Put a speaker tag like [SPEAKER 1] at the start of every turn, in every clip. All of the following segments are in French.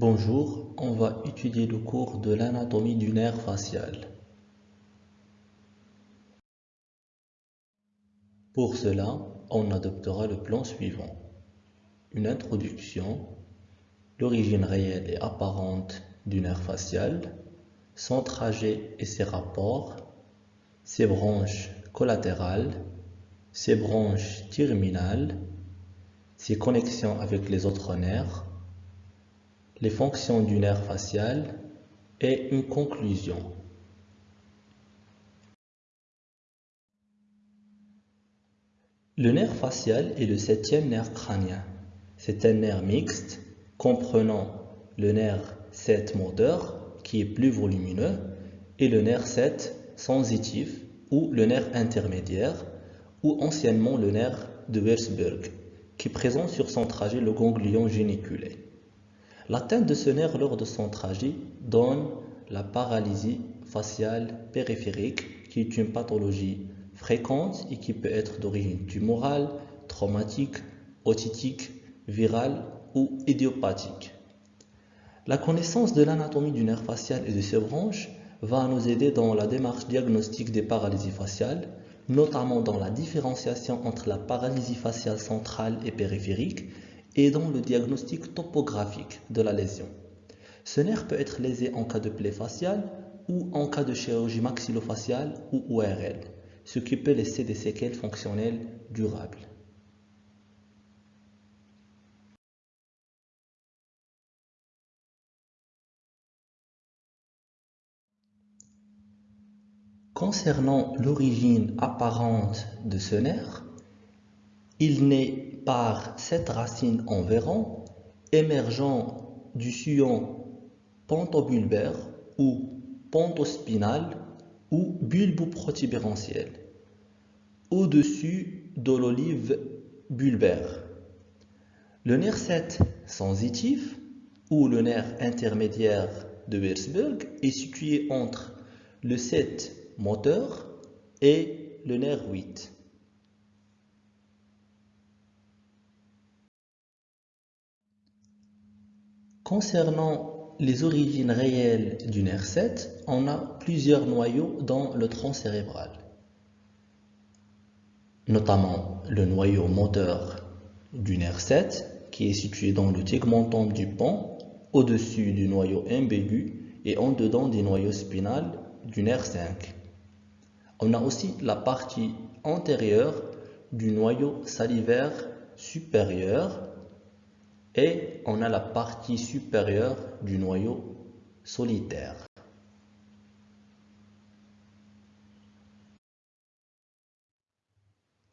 [SPEAKER 1] Bonjour, on va étudier le cours de l'anatomie du nerf facial. Pour cela, on adoptera le plan suivant. Une introduction, l'origine réelle et apparente du nerf facial, son trajet et ses rapports, ses branches collatérales, ses branches terminales, ses connexions avec les autres nerfs, les fonctions du nerf facial et une conclusion. Le nerf facial est le septième nerf crânien. C'est un nerf mixte comprenant le nerf 7 moteur qui est plus volumineux et le nerf 7 sensitif ou le nerf intermédiaire ou anciennement le nerf de Wersberg qui présente sur son trajet le ganglion géniculé. L'atteinte de ce nerf lors de son trajet donne la paralysie faciale périphérique qui est une pathologie fréquente et qui peut être d'origine tumorale, traumatique, otitique, virale ou idiopathique. La connaissance de l'anatomie du nerf facial et de ses branches va nous aider dans la démarche diagnostique des paralysies faciales, notamment dans la différenciation entre la paralysie faciale centrale et périphérique et dans le diagnostic topographique de la lésion. Ce nerf peut être lésé en cas de plaie faciale ou en cas de chirurgie maxillofaciale ou ORL, ce qui peut laisser des séquelles fonctionnelles durables. Concernant l'origine apparente de ce nerf, il naît par cette racine environ émergeant du sillon pentobulbaire ou pontospinal ou bulboprotubérantiel au-dessus de l'olive bulbaire. Le nerf 7 sensitif ou le nerf intermédiaire de Würzburg est situé entre le 7 moteur et le nerf 8. Concernant les origines réelles du nerf 7, on a plusieurs noyaux dans le tronc cérébral, notamment le noyau moteur du nerf 7 qui est situé dans le tegmentum du pont au-dessus du noyau imbigu et en dedans du noyau spinal du nerf 5. On a aussi la partie antérieure du noyau salivaire supérieur et on a la partie supérieure du noyau solitaire.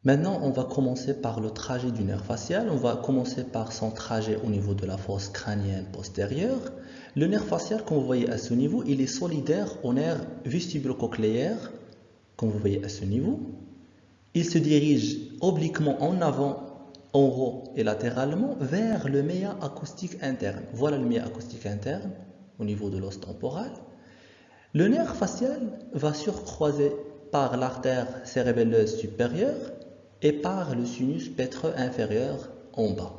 [SPEAKER 1] Maintenant, on va commencer par le trajet du nerf facial. On va commencer par son trajet au niveau de la fosse crânienne postérieure. Le nerf facial, comme vous voyez à ce niveau, il est solidaire au nerf vestibulo-cochléaire comme vous voyez à ce niveau. Il se dirige obliquement en avant, en haut et latéralement vers le méa acoustique interne. Voilà le méa acoustique interne au niveau de l'os temporal. Le nerf facial va surcroiser par l'artère cérébelleuse supérieure et par le sinus pétreux inférieur en bas.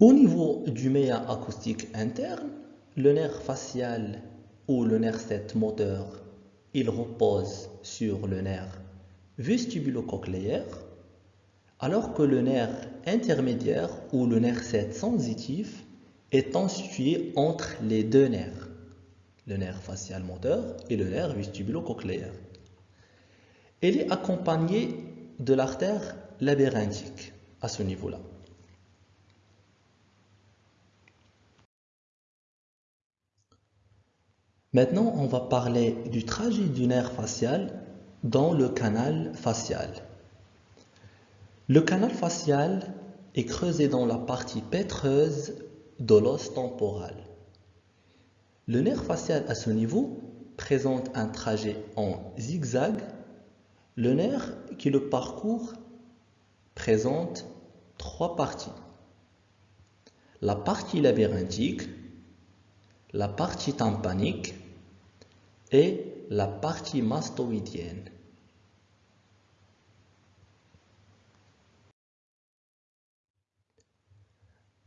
[SPEAKER 1] Au niveau du méa acoustique interne, le nerf facial ou le nerf 7 moteur, il repose sur le nerf vestibulo-cochléaire, alors que le nerf intermédiaire ou le nerf 7 sensitif est situé entre les deux nerfs, le nerf facial moteur et le nerf vestibulo-cochléaire. Il est accompagné de l'artère labyrinthique à ce niveau-là. Maintenant, on va parler du trajet du nerf facial dans le canal facial. Le canal facial est creusé dans la partie pétreuse de l'os temporal. Le nerf facial à ce niveau présente un trajet en zigzag. Le nerf qui le parcourt présente trois parties. La partie labyrinthique, la partie tympanique et la partie mastoïdienne.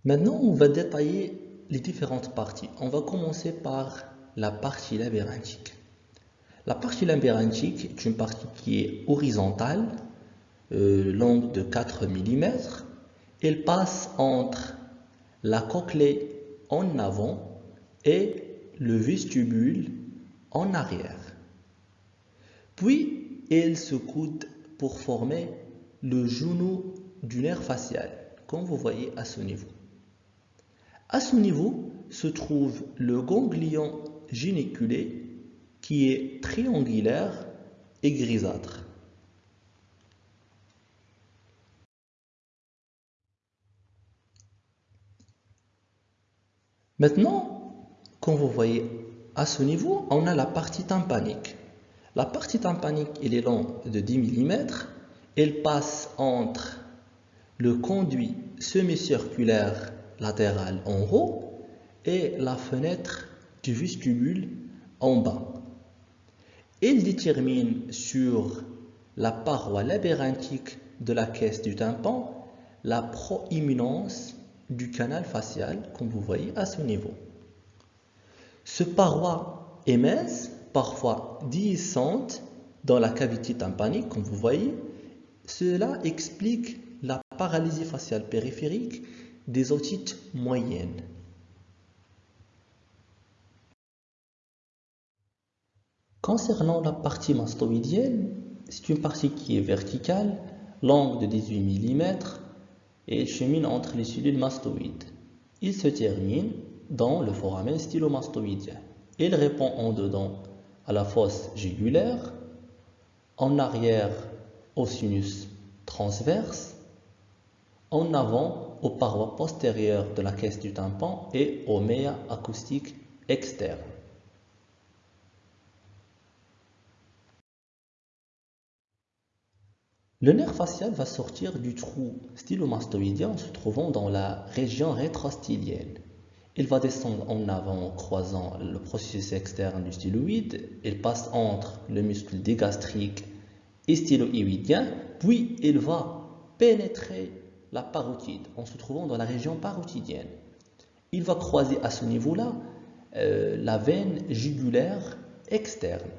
[SPEAKER 1] Maintenant, on va détailler les différentes parties. On va commencer par la partie labyrinthique. La partie labyrinthique est une partie qui est horizontale, euh, longue de 4 mm. Elle passe entre la cochlée en avant et le vestibule en arrière. Puis, elle se coude pour former le genou du nerf facial, comme vous voyez à ce niveau. À ce niveau se trouve le ganglion géniculé qui est triangulaire et grisâtre. Maintenant, comme vous voyez à ce niveau, on a la partie tympanique. La partie tympanique, est longue de 10 mm. Elle passe entre le conduit semi-circulaire latéral en haut et la fenêtre du vestibule en bas. Elle détermine sur la paroi labyrinthique de la caisse du tympan la proéminence du canal facial, comme vous voyez à ce niveau. Ce paroi est mince, parfois déhiscente dans la cavité tympanique, comme vous voyez. Cela explique la paralysie faciale périphérique des otites moyennes. Concernant la partie mastoïdienne, c'est une partie qui est verticale, longue de 18 mm et chemine entre les cellules mastoïdes. Il se termine dans le foramen stylomastoïdien. Il répond en dedans à la fosse jugulaire, en arrière au sinus transverse, en avant aux parois postérieures de la caisse du tympan et aux méas acoustiques externes. Le nerf facial va sortir du trou stylomastoïdien en se trouvant dans la région rétrostylienne. Il va descendre en avant en croisant le processus externe du styloïde. Il passe entre le muscle dégastrique et styloïdien, puis il va pénétrer la parotide en se trouvant dans la région parotidienne. Il va croiser à ce niveau-là euh, la veine jugulaire externe.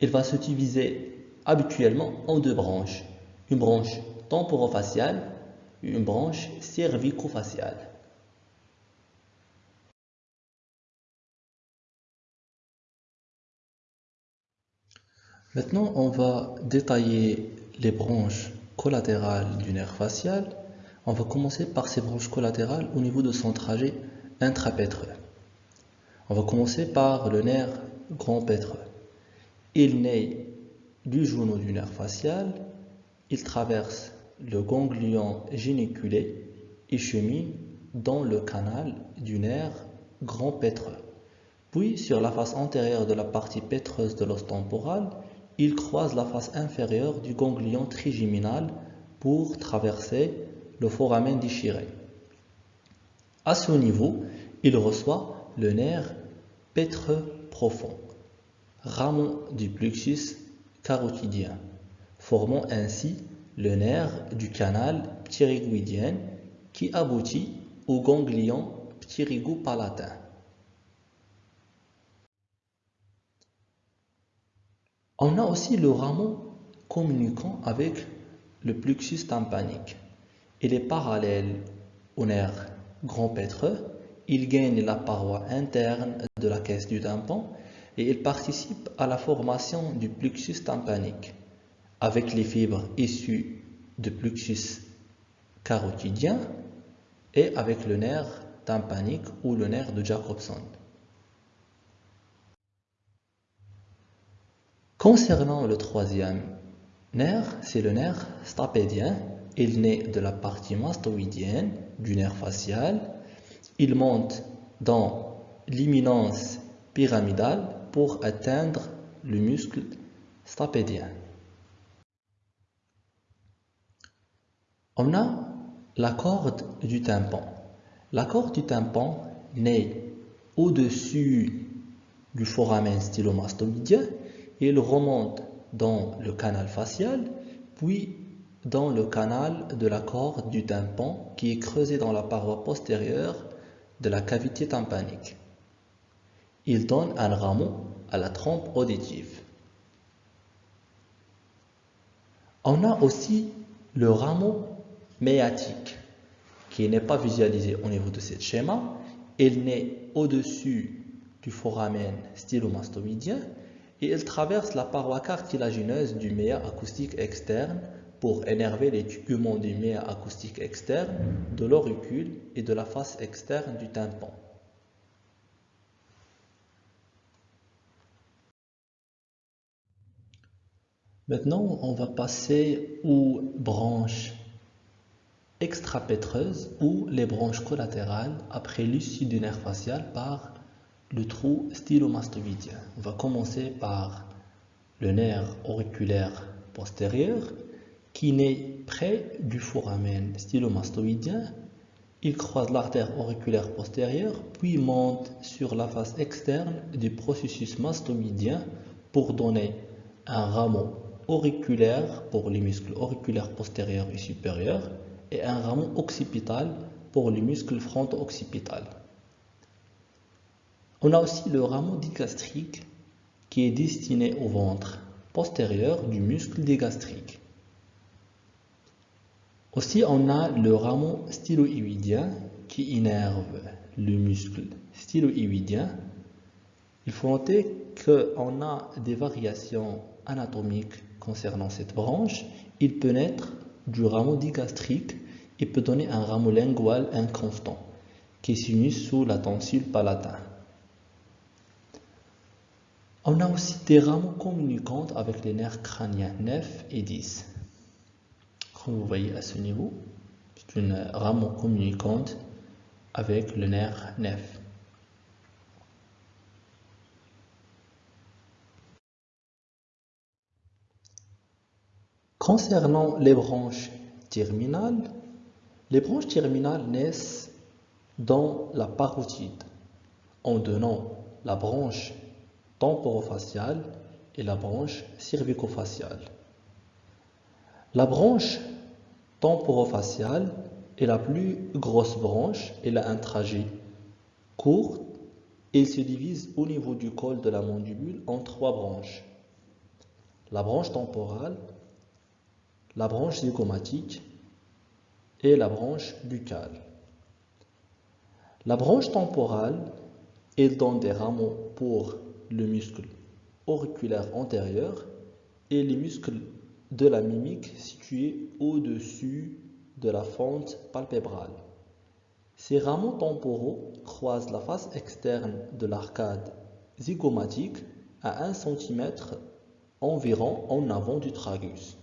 [SPEAKER 1] Il va se diviser habituellement en deux branches, une branche temporofaciale et une branche cervico-faciale. Maintenant, on va détailler les branches collatérales du nerf facial. On va commencer par ces branches collatérales au niveau de son trajet intrapétreux. On va commencer par le nerf grand pétreux. Il naît du genou du nerf facial, il traverse le ganglion géniculé et chemine dans le canal du nerf grand pétreux. Puis, sur la face antérieure de la partie pétreuse de l'os temporal, il croise la face inférieure du ganglion trigeminal pour traverser le foramen déchiré. À ce niveau, il reçoit le nerf pétreux profond, rameau du plexus carotidien, formant ainsi le nerf du canal pterygoïdien qui aboutit au ganglion ptyrygopalatin. On a aussi le rameau communiquant avec le plexus tympanique. Il est parallèle au nerf grand pétreux. Il gagne la paroi interne de la caisse du tympan et il participe à la formation du plexus tympanique avec les fibres issues du plexus carotidien et avec le nerf tympanique ou le nerf de Jacobson. Concernant le troisième nerf, c'est le nerf stapédien. Il naît de la partie mastoïdienne du nerf facial. Il monte dans l'imminence pyramidale pour atteindre le muscle stapédien. On a la corde du tympan. La corde du tympan naît au-dessus du foramen stylomastoïdien elle remonte dans le canal facial, puis dans le canal de la corde du tympan qui est creusé dans la paroi postérieure de la cavité tympanique. Il donne un rameau à la trompe auditive. On a aussi le rameau méatique qui n'est pas visualisé au niveau de ce schéma. Il naît au-dessus du foramen stylomastoïdien et il traverse la paroi cartilagineuse du méa acoustique externe pour énerver les tubuments du méa acoustique externe, de l'auricule et de la face externe du tympan. Maintenant, on va passer aux branches extrapétreuses ou les branches collatérales après l'issue du nerf facial par le trou stylomastoïdien. On va commencer par le nerf auriculaire postérieur qui naît près du foramen stylomastoïdien. Il croise l'artère auriculaire postérieure puis monte sur la face externe du processus mastoïdien pour donner un rameau auriculaire pour les muscles auriculaires postérieurs et supérieurs et un rameau occipital pour les muscles fronto-occipital. On a aussi le rameau digastrique qui est destiné au ventre postérieur du muscle digastrique. Aussi, on a le rameau styloïdien qui innerve le muscle styloïdien. Il faut noter qu'on a des variations anatomiques concernant cette branche. Il peut naître du rameau digastrique et peut donner un rameau lingual inconstant qui s'unit sous la tonsure palatine. On a aussi des rameaux communicantes avec les nerfs crâniens 9 et 10. Comme vous voyez à ce niveau, c'est une rameau communicante avec le nerf 9. Concernant les branches terminales, les branches terminales naissent dans la parotide en donnant la branche temporofaciale et la branche cervicofaciale. La branche temporofaciale est la plus grosse branche, elle a un trajet court et se divise au niveau du col de la mandibule en trois branches. La branche temporale, la branche zygomatique et la branche buccale. La branche temporale, elle donne des rameaux pour le muscle auriculaire antérieur et les muscles de la mimique situés au-dessus de la fente palpébrale. Ces rameaux temporaux croisent la face externe de l'arcade zygomatique à 1 cm environ en avant du tragus.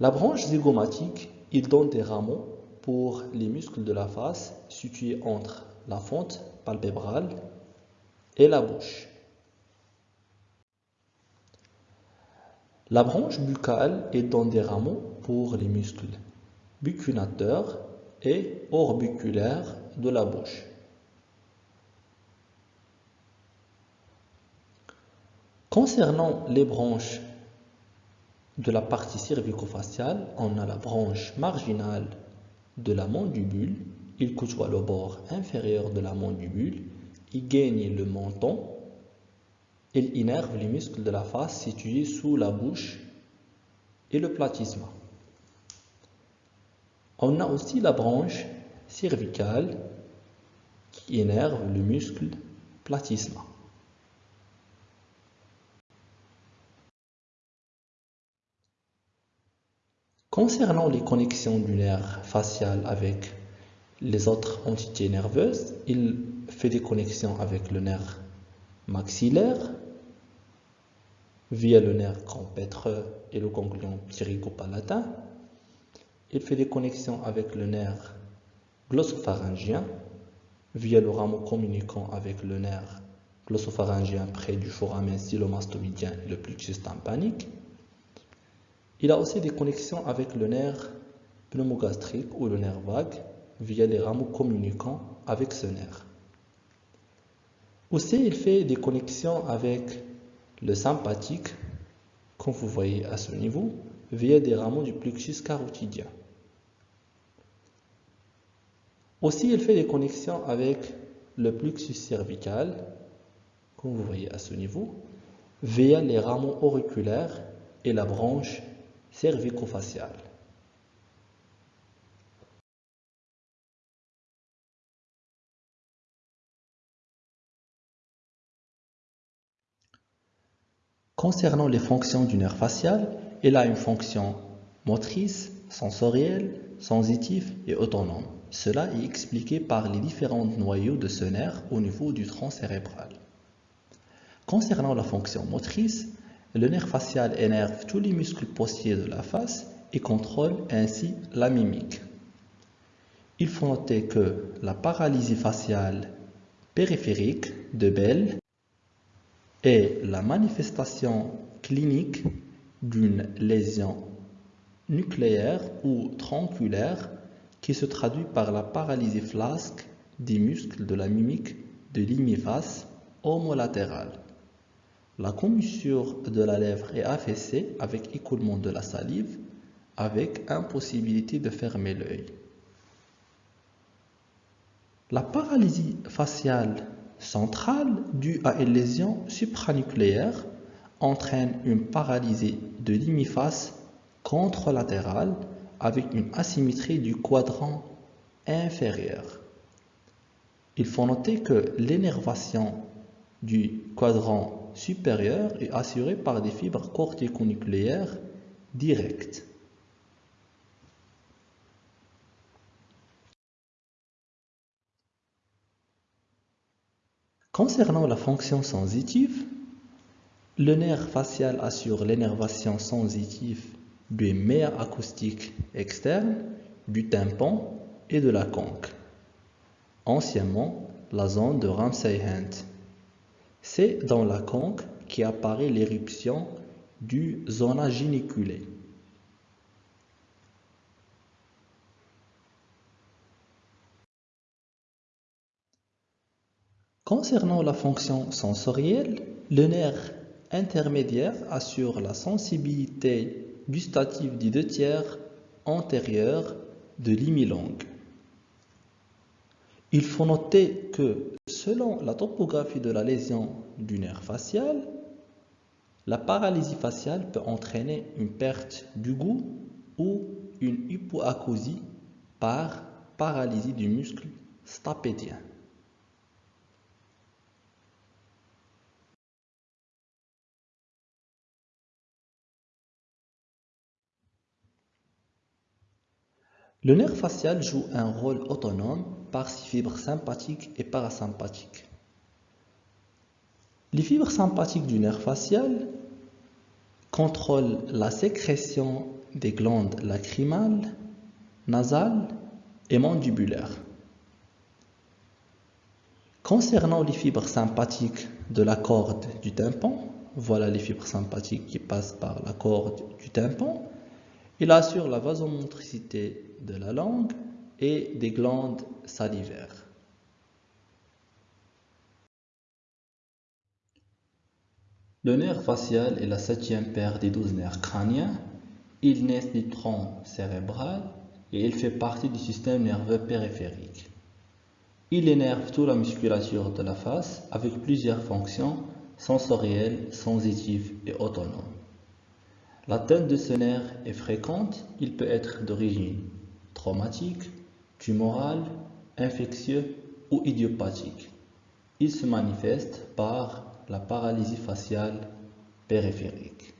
[SPEAKER 1] La branche zygomatique, il donne des rameaux pour les muscles de la face situés entre la fente palpébrale la bouche. La branche buccale est dans des rameaux pour les muscles buccinateurs et orbiculaires de la bouche. Concernant les branches de la partie cervico-faciale, on a la branche marginale de la mandibule. Il côtoie le bord inférieur de la mandibule il gagne le menton, il innerve les muscles de la face situés sous la bouche et le platysma. On a aussi la branche cervicale qui énerve le muscle platysma. Concernant les connexions du nerf facial avec les autres entités nerveuses, il fait des connexions avec le nerf maxillaire via le nerf compétreux et le ganglion palatin Il fait des connexions avec le nerf glossopharyngien via le rameau communiquant avec le nerf glossopharyngien près du foramen stylomastoïdien et le plexus tympanique. Il a aussi des connexions avec le nerf pneumogastrique ou le nerf vague via les rameaux communicants avec ce nerf. Aussi, il fait des connexions avec le sympathique comme vous voyez à ce niveau, via des rameaux du plexus carotidien. Aussi, il fait des connexions avec le plexus cervical, comme vous voyez à ce niveau, via les rameaux auriculaires et la branche cervico-faciale. Concernant les fonctions du nerf facial, il a une fonction motrice, sensorielle, sensitive et autonome. Cela est expliqué par les différents noyaux de ce nerf au niveau du tronc cérébral. Concernant la fonction motrice, le nerf facial énerve tous les muscles postiers de la face et contrôle ainsi la mimique. Il faut noter que la paralysie faciale périphérique de Bell est la manifestation clinique d'une lésion nucléaire ou tronculaire qui se traduit par la paralysie flasque des muscles de la mimique de l'imiface homolatérale. La commissure de la lèvre est affaissée avec écoulement de la salive avec impossibilité de fermer l'œil. La paralysie faciale centrale due à une lésion supranucléaire entraîne une paralysie de l'imiface contralatérale avec une asymétrie du quadrant inférieur. Il faut noter que l'énervation du quadrant supérieur est assurée par des fibres corticonucléaires directes. Concernant la fonction sensitive, le nerf facial assure l'énervation sensitive du méa acoustique externe, du tympan et de la conque, anciennement la zone de Ramsay-Hunt. C'est dans la conque qu'apparaît l'éruption du zona gyniculé. Concernant la fonction sensorielle, le nerf intermédiaire assure la sensibilité gustative des deux tiers antérieurs de l'imilangue. Il faut noter que selon la topographie de la lésion du nerf facial, la paralysie faciale peut entraîner une perte du goût ou une hypoacousie par paralysie du muscle stapédien. Le nerf facial joue un rôle autonome par ses fibres sympathiques et parasympathiques. Les fibres sympathiques du nerf facial contrôlent la sécrétion des glandes lacrymales, nasales et mandibulaires. Concernant les fibres sympathiques de la corde du tympan, voilà les fibres sympathiques qui passent par la corde du tympan, il assure la vasomotricité de la langue et des glandes salivaires. Le nerf facial est la septième paire des douze nerfs crâniens. Il naît du tronc cérébral et il fait partie du système nerveux périphérique. Il énerve toute la musculature de la face avec plusieurs fonctions sensorielles, sensitives et autonomes. L'atteinte de ce nerf est fréquente, il peut être d'origine traumatique, tumorale, infectieux ou idiopathique. Il se manifeste par la paralysie faciale périphérique.